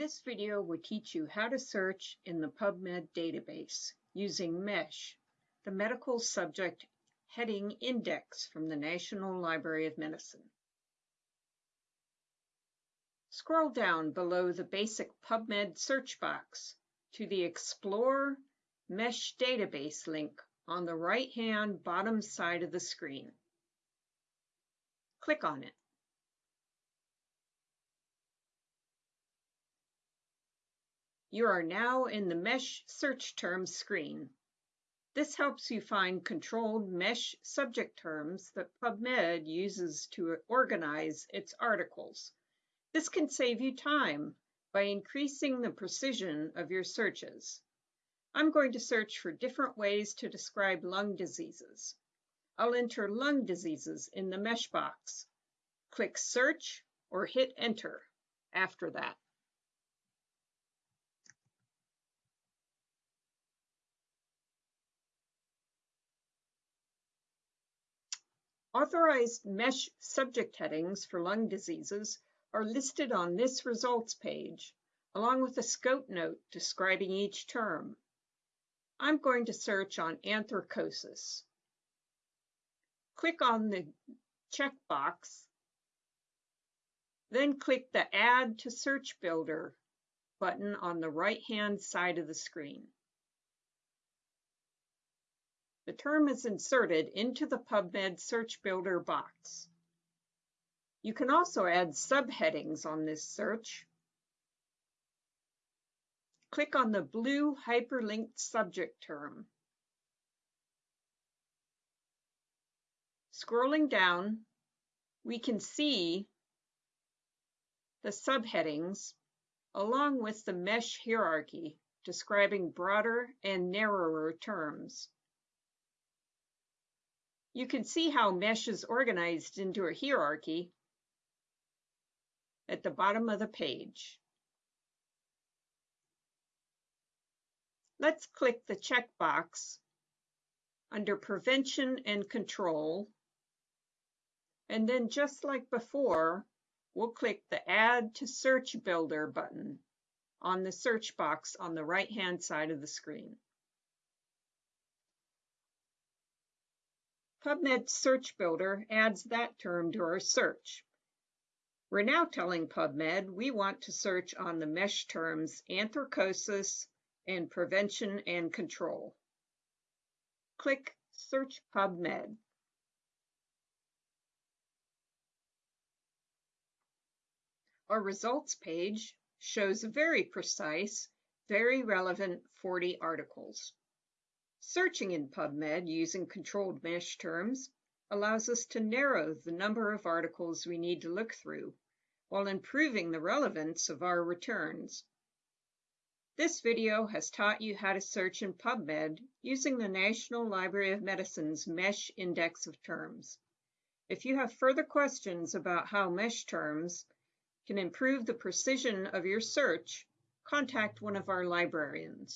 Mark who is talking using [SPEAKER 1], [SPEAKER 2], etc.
[SPEAKER 1] This video will teach you how to search in the PubMed database using MESH, the Medical Subject Heading Index from the National Library of Medicine. Scroll down below the basic PubMed search box to the Explore MESH database link on the right-hand bottom side of the screen. Click on it. You are now in the MESH search terms screen. This helps you find controlled MESH subject terms that PubMed uses to organize its articles. This can save you time by increasing the precision of your searches. I'm going to search for different ways to describe lung diseases. I'll enter lung diseases in the MESH box. Click Search or hit Enter after that. Authorized MESH subject headings for lung diseases are listed on this results page, along with a scope note describing each term. I'm going to search on anthracosis. Click on the checkbox, then click the Add to Search Builder button on the right-hand side of the screen. The term is inserted into the PubMed Search Builder box. You can also add subheadings on this search. Click on the blue hyperlinked subject term. Scrolling down, we can see the subheadings along with the mesh hierarchy describing broader and narrower terms. You can see how mesh is organized into a hierarchy at the bottom of the page. Let's click the checkbox under Prevention and Control. And then just like before, we'll click the Add to Search Builder button on the search box on the right-hand side of the screen. PubMed Search Builder adds that term to our search. We're now telling PubMed we want to search on the mesh terms anthracosis and prevention and control. Click Search PubMed. Our results page shows a very precise, very relevant 40 articles. Searching in PubMed using controlled mesh terms allows us to narrow the number of articles we need to look through while improving the relevance of our returns. This video has taught you how to search in PubMed using the National Library of Medicine's MESH Index of Terms. If you have further questions about how MESH terms can improve the precision of your search, contact one of our librarians.